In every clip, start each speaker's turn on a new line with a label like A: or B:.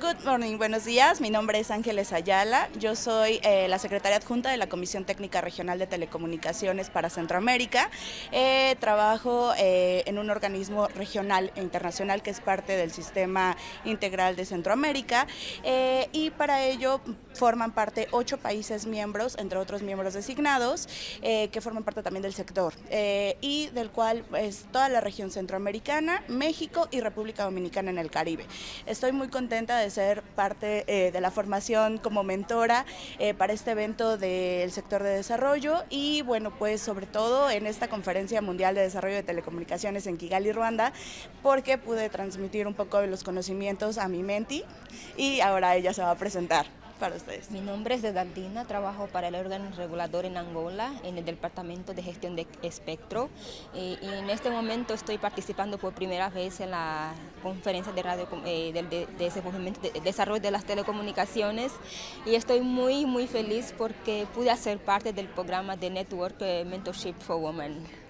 A: Good morning, buenos días. Mi nombre es Ángeles Ayala. Yo soy eh, la secretaria adjunta de la Comisión Técnica Regional de Telecomunicaciones para Centroamérica. Eh, trabajo eh, en un organismo regional e internacional que es parte del Sistema Integral de Centroamérica y para ello forman parte ocho países miembros, entre otros miembros designados, que forman parte también del sector y del cual es toda la región centroamericana, México y República Dominicana en el Caribe. Estoy muy contenta de ser parte eh, de la formación como mentora eh, para este evento del sector de desarrollo y bueno, pues sobre todo en esta conferencia mundial de desarrollo de telecomunicaciones en Kigali, Ruanda, porque pude transmitir un poco de los conocimientos a mi menti y ahora ella se va a presentar para ustedes.
B: Mi nombre es Dedaldina, trabajo para el órgano regulador en Angola, en el Departamento de Gestión de Espectro. Y en este momento estoy participando por primera vez en la conferencia de radio eh, del de, de, desarrollo de las telecomunicaciones y estoy muy, muy feliz porque pude hacer parte del programa de Network eh, Mentorship for Women.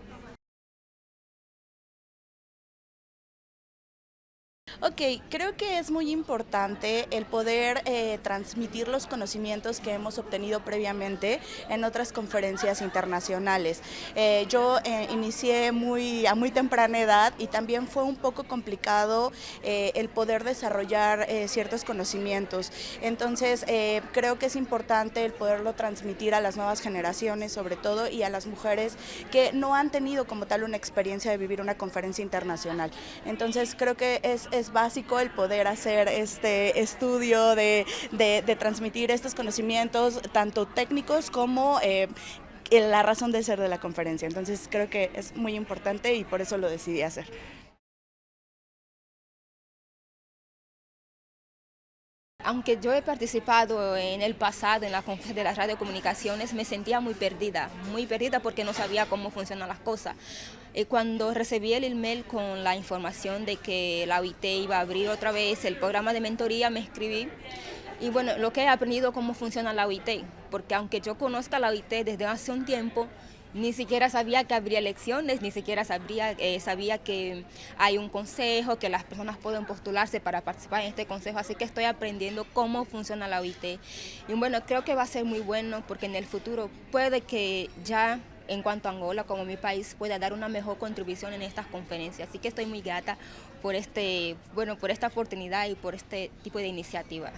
A: Ok, creo que es muy importante el poder eh, transmitir los conocimientos que hemos obtenido previamente en otras conferencias internacionales. Eh, yo eh, inicié muy, a muy temprana edad y también fue un poco complicado el poder desarrollar ciertos conocimientos. Entonces, creo que es importante el poderlo transmitir a las nuevas generaciones, sobre todo, y a las mujeres que no han tenido como tal una experiencia de vivir una conferencia internacional. Entonces, creo que es básico el poder hacer este estudio de, transmitir estos conocimientos, tanto técnicos como eh, la razón de ser de la conferencia. Entonces creo que es muy importante y por eso lo decidí hacer.
B: Aunque yo he participado en el pasado en la conferencia de las radiocomunicaciones, me sentía muy perdida, muy perdida porque no sabía cómo funcionan las cosas. Y cuando recibí el email con la información de que la OIT iba a abrir otra vez el programa de mentoría, me escribí. Y bueno, lo que he aprendido cómo funciona la OIT, porque aunque yo conozca la OIT desde hace un tiempo, ni siquiera sabía que habría elecciones, ni siquiera sabía, eh, sabía que hay un consejo, que las personas pueden postularse para participar en este consejo, así que estoy aprendiendo cómo funciona la OIT. Y bueno, creo que va a ser muy bueno porque en el futuro puede que ya en cuanto a Angola como mi país pueda dar una mejor contribución en estas conferencias. Así que estoy muy grata por, este, bueno, por esta oportunidad y por este tipo de iniciativa.